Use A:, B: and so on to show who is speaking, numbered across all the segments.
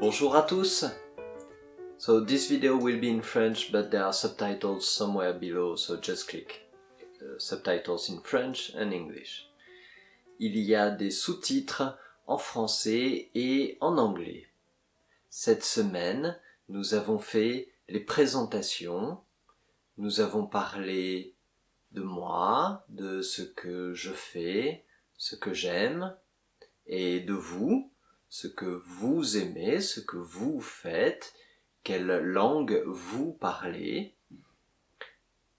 A: Bonjour à tous! So this video will be in French but there are subtitles somewhere below so just click uh, subtitles in French and English. Il y a des sous-titres en français et en anglais. Cette semaine, nous avons fait les présentations, nous avons parlé de moi, de ce que je fais, ce que j'aime, et de vous, ce que vous aimez, ce que vous faites, quelle langue vous parlez.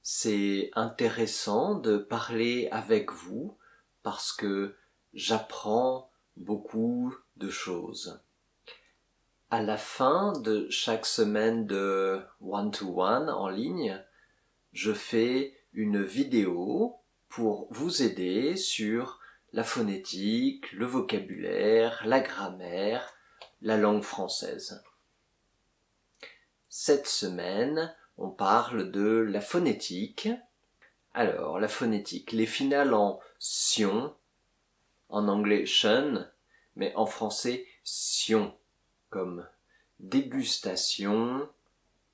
A: C'est intéressant de parler avec vous parce que j'apprends beaucoup de choses. À la fin de chaque semaine de one-to-one en ligne, je fais une vidéo pour vous aider sur la phonétique, le vocabulaire, la grammaire, la langue française. Cette semaine, on parle de la phonétique. Alors, la phonétique, les finales en sion, en anglais shun, mais en français sion, comme dégustation,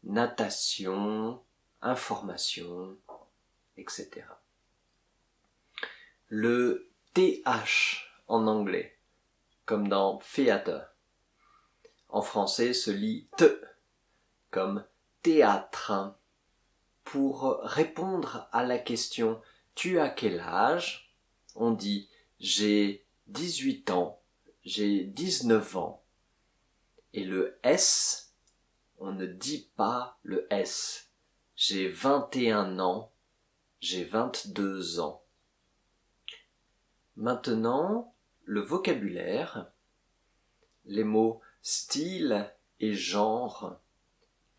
A: natation, information, etc. Le TH en anglais, comme dans theater. En français se lit T, comme théâtre. Pour répondre à la question Tu as quel âge? On dit J'ai 18 ans, j'ai 19 ans. Et le S, on ne dit pas le S. J'ai 21 ans, j'ai 22 ans. Maintenant, le vocabulaire, les mots style et genre.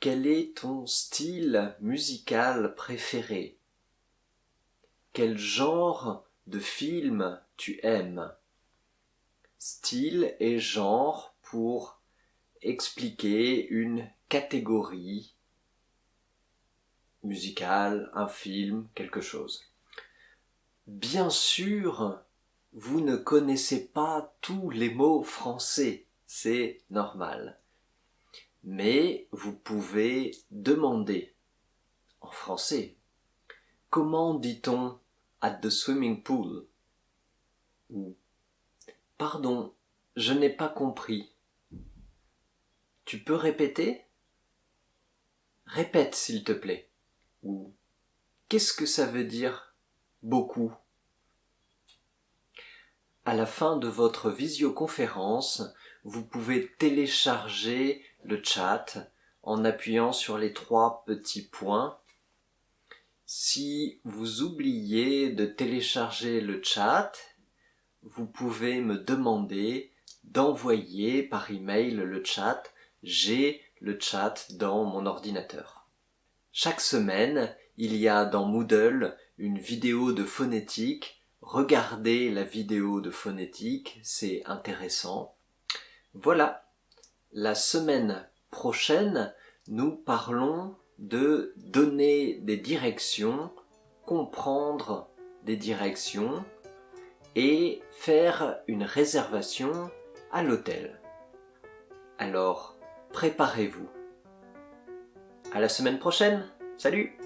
A: Quel est ton style musical préféré? Quel genre de film tu aimes? Style et genre pour expliquer une catégorie musicale, un film, quelque chose. Bien sûr, vous ne connaissez pas tous les mots français, c'est normal. Mais vous pouvez demander en français. Comment dit-on at the swimming pool? Ou Pardon, je n'ai pas compris. Tu peux répéter? Répète s'il te plaît. Ou Qu'est-ce que ça veut dire beaucoup? À la fin de votre visioconférence, vous pouvez télécharger le chat en appuyant sur les trois petits points. Si vous oubliez de télécharger le chat, vous pouvez me demander d'envoyer par email le chat. J'ai le chat dans mon ordinateur. Chaque semaine, il y a dans Moodle une vidéo de phonétique regardez la vidéo de phonétique, c'est intéressant. Voilà, la semaine prochaine, nous parlons de donner des directions, comprendre des directions et faire une réservation à l'hôtel. Alors, préparez-vous. À la semaine prochaine. Salut